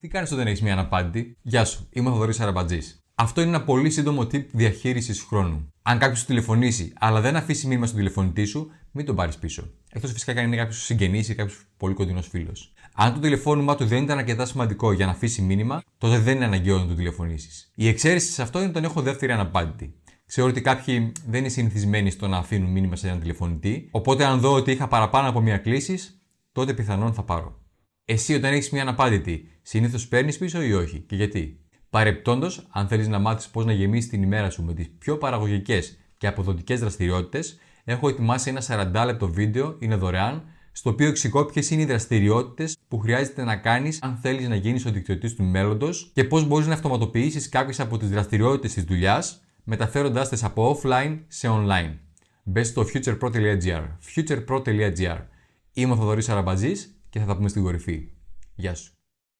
Τι κάνεις όταν έχεις μια αναπάντητη; Γεια σου, είμαι ο Θοδωρής Αραμπατζής. Αυτό είναι ένα πολύ σύντομο tip διαχείρισης χρόνου. Αν κάποιος σου τηλεφωνήσει, αλλά δεν αφήσει μήνυμα στον τηλεφωνητή σου, μην τον πάρεις πίσω. Εκτός φυσικά αν είναι κάποιος συγγενής ή κάποιος πολύ κοντινός φίλος. Αν το τηλεφώνημά του δεν ήταν αρκετά σημαντικό για να αφήσει μήνυμα, τότε δεν είναι αναγκαίο να του τηλεφωνήσεις. Η εξαίρεση σε αυτό είναι όταν έχω δεύτερη αναπάντητη. Ξέρω ότι κάποιοι δεν είναι συνηθισμένοι στο να αφήνουν μήνυμα σε έναν τηλεφωνητή, οπότε αν δω ότι είχα παραπάνω από μία κλήση, τότε πιθανόν θα πάρω. Εσύ όταν έχεις μία αναπάντητη, συνήθως παίρνεις πίσω ή όχι και γιατί; Παρεπτόντως, αν θέλεις να μάθεις πώς να γεμίσεις την ημέρα σου με τις πιο παραγωγικές και αποδοτικές δραστηριότητες, έχω ετοιμάσει ένα 40 λεπτό βίντεο, είναι δωρεάν, στο οποίο εξηγώ ποιες είναι οι δραστηριότητες που χρειάζεται να κάνεις αν θέλεις να γίνεις ο δικτυωτής του μέλλοντος και πώς μπορείς να αυτοματοποιήσεις κάποιες από τις δραστηριότητες της δουλειάς, μεταφέροντάς τις από offline σε online. Μπες στο futurepro.gr. futurepro.gr. Είμαι ο Θοδωρής Αραμπατζής και θα τα πούμε στην κορυφή. Γεια σου.